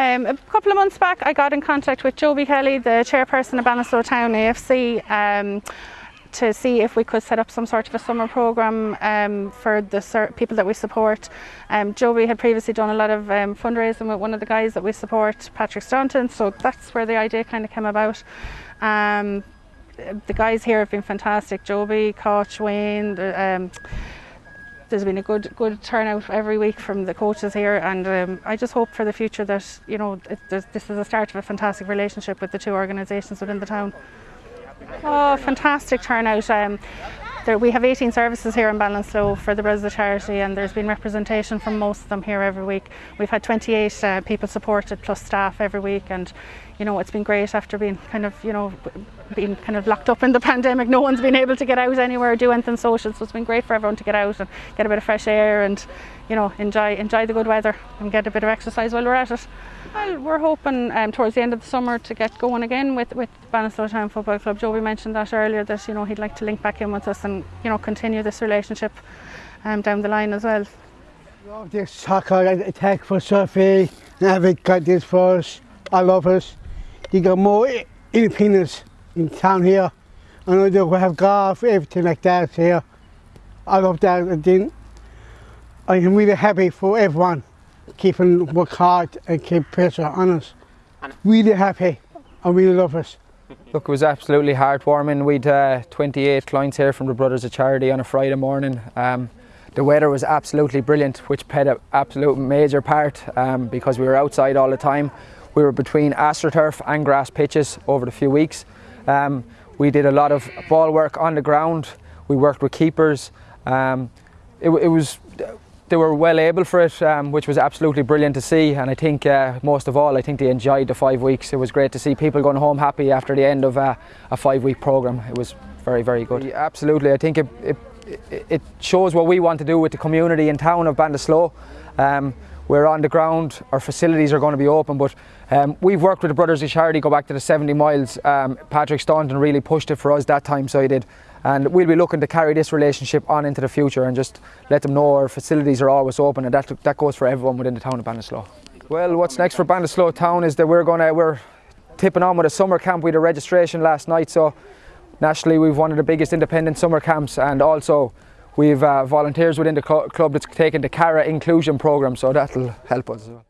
Um, a couple of months back, I got in contact with Joby Kelly, the chairperson of Ballinasloe Town AFC. Um, to see if we could set up some sort of a summer program um, for the people that we support. Um, Joby had previously done a lot of um, fundraising with one of the guys that we support, Patrick Staunton, so that's where the idea kind of came about. Um, the guys here have been fantastic, Joby, Koch, Wayne, um, there's been a good good turnout every week from the coaches here and um, I just hope for the future that you know it, this is the start of a fantastic relationship with the two organisations within the town. Oh, fantastic turnout. Um, there, we have 18 services here in Ballinasloe for the Brothers of Charity and there's been representation from most of them here every week. We've had 28 uh, people supported plus staff every week and you know it's been great after being kind of you know being kind of locked up in the pandemic no one's been able to get out anywhere or do anything social so it's been great for everyone to get out and get a bit of fresh air and you know enjoy enjoy the good weather and get a bit of exercise while we're at it. Well, we're hoping um, towards the end of the summer to get going again with, with Ballinasloe Town Football Club. Joby mentioned that earlier that you know he'd like to link back in with us and you know continue this relationship um, down the line as well. Love this soccer attack for Sophie. Never got this for us. I love us. You got more independence in town here. I know they have golf, everything like that here. I love that. I think I'm really happy for everyone keeping work hard and keep pressure on us. Really happy. I really love us. Look, it was absolutely heartwarming. We'd uh, 28 clients here from the Brothers of Charity on a Friday morning. Um, the weather was absolutely brilliant, which played an absolute major part um, because we were outside all the time. We were between AstroTurf and grass pitches over the few weeks. Um, we did a lot of ball work on the ground. We worked with keepers. Um, it, it was they were well able for it, um, which was absolutely brilliant to see. And I think uh, most of all, I think they enjoyed the five weeks. It was great to see people going home happy after the end of uh, a five-week program. It was very, very good. Yeah, absolutely, I think it, it, it, shows what we want to do with the community in town of Ballinasloe. Um, we're on the ground, our facilities are going to be open, but um, we've worked with the Brothers of Charity, go back to the 70 miles. Um, Patrick Staunton really pushed it for us that time, so he did. And we'll be looking to carry this relationship on into the future and just let them know our facilities are always open, and that, that goes for everyone within the town of Ballinasloe. Well, what's next for Ballinasloe town is that we're going to, we're tipping on with a summer camp. We had a registration last night, so nationally we've one of the biggest independent summer camps, and also We've uh, volunteers within the club that's taken the CARA inclusion programme, so that'll help us as well.